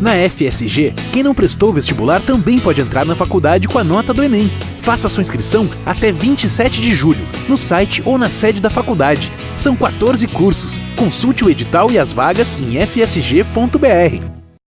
Na FSG, quem não prestou vestibular também pode entrar na faculdade com a nota do Enem. Faça sua inscrição até 27 de julho, no site ou na sede da faculdade. São 14 cursos. Consulte o edital e as vagas em fsg.br.